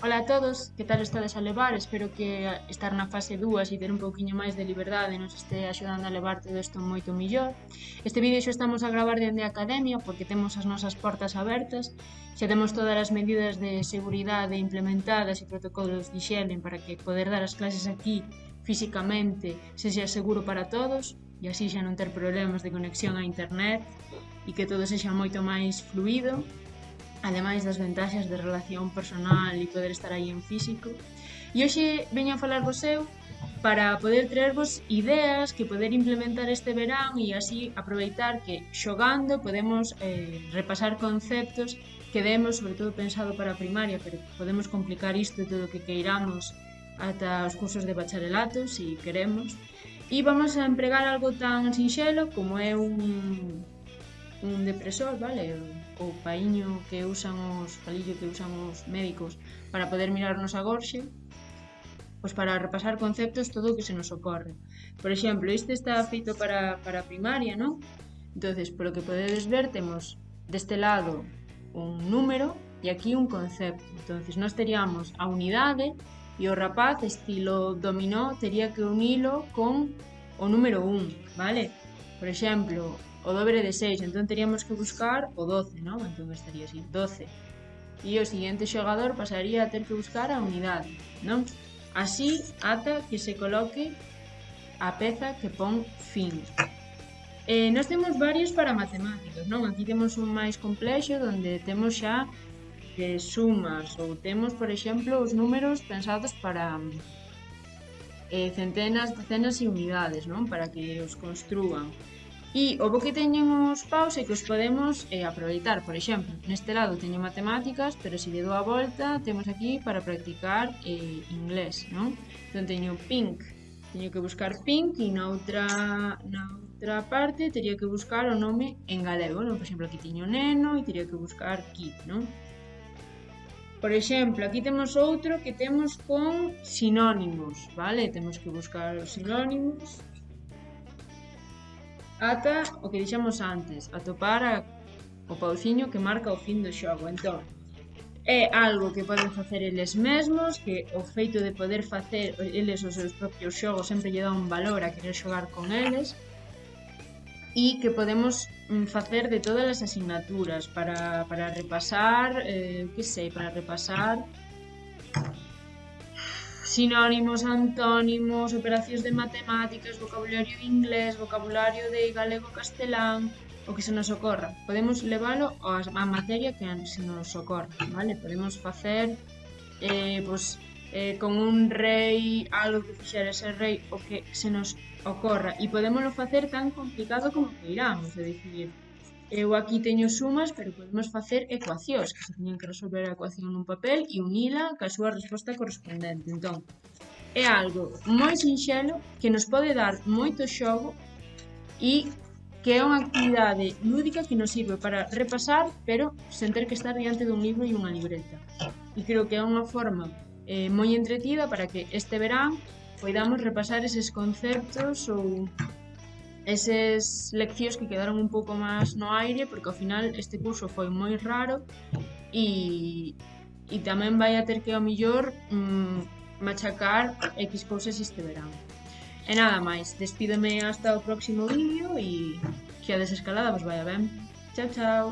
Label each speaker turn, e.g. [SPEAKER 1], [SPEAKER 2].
[SPEAKER 1] Ola a todos, que tal estades a levar? Espero que estar na fase 2 e ter un pouquiño máis de liberdade nos este axudando a levar todo isto moito millor. Este vídeo xo estamos a gravar dende a Academia porque temos as nosas portas abertas, xa temos todas as medidas de seguridade implementadas e protocolos de xelen para que poder dar as clases aquí físicamente sexa seguro para todos e así xa non ter problemas de conexión a internet e que todo sexa moito máis fluido ademais das ventaxas de relación personal e poder estar aí en físico. E hoxe veño a falar vos eu para poder traervos ideas que poder implementar este verán e así aproveitar que xogando podemos eh, repasar conceptos que demos, sobre todo pensado para a primaria, pero podemos complicar isto todo o que queiramos ata os cursos de bacharelato, se si queremos. E vamos a empregar algo tan sinxelo como é un un depresor, vale? O paíño que usan os, palillo que usan os médicos para poder mirarnos a gorxe, pois para repasar conceptos todo o que se nos ocorre. Por exemplo, este está feito para, para primaria, non? entonces polo que podedes ver, temos deste lado un número e aquí un concepto. entonces nós teríamos a unidade e o rapaz, estilo dominó, tería que unilo con o número 1, vale? Por exemplo, o dobre de 6, entón teríamos que buscar o 12, non? Entón estaría así, 12. E o seguinte xogador pasaría a ter que buscar a unidade, non? Así ata que se coloque a peza que pon fin. Eh, nós temos varios para matemáticos, non? Aquí temos un máis complexo onde temos xa que sumas ou temos, por exemplo, os números pensados para eh, centenas, decenas e unidades, non? Para que os construan. E o bo que teñen os paus é que os podemos eh, aproveitar. Por exemplo, neste lado teño matemáticas, pero se lle dou a volta, temos aquí para practicar eh, inglés, non? Entón teño pink, teño que buscar pink e na outra, na outra parte teria que buscar o nome en galego, non? Por exemplo, aquí teño neno e teria que buscar kid, non? Por exemplo, aquí temos outro que temos con sinónimos, vale? Temos que buscar os sinónimos, ata o que dixemos antes, atopar a, o pauciño que marca o fin do xogo. Entón, é algo que poden facer eles mesmos, que o feito de poder facer eles os seus propios xogos sempre lle dá un valor a querer xogar con eles, e que podemos mm, facer de todas as asignaturas para, para repasar, eh, que sei, para repasar sinónimos, antónimos, operacións de matemáticas, vocabulario inglés, vocabulario de galego-castelán, o que se nos ocorra. Podemos leválo á materia que se nos ocorra, vale? Podemos facer eh, pois, eh, con un rei algo que fixera ese rei o que se nos ocorra e podemoslo facer tan complicado como queiramos, é dicir, Eu aquí teño sumas, pero podemos facer ecuacións, que se teñen que resolver a ecuación nun papel e unila ca súa resposta correspondente. Entón, é algo moi sinxelo que nos pode dar moito xogo e que é unha actividade lúdica que nos sirve para repasar, pero sen ter que estar diante dun libro e unha libreta. E creo que é unha forma eh, moi entretida para que este verán poidamos repasar eses conceptos ou eses leccións que quedaron un pouco máis no aire, porque ao final este curso foi moi raro e, e tamén vai a ter que ao millor mm, machacar X cousas este verán. E nada máis, despídeme hasta o próximo vídeo e que a desescalada vos vaya ben. Chao, chao.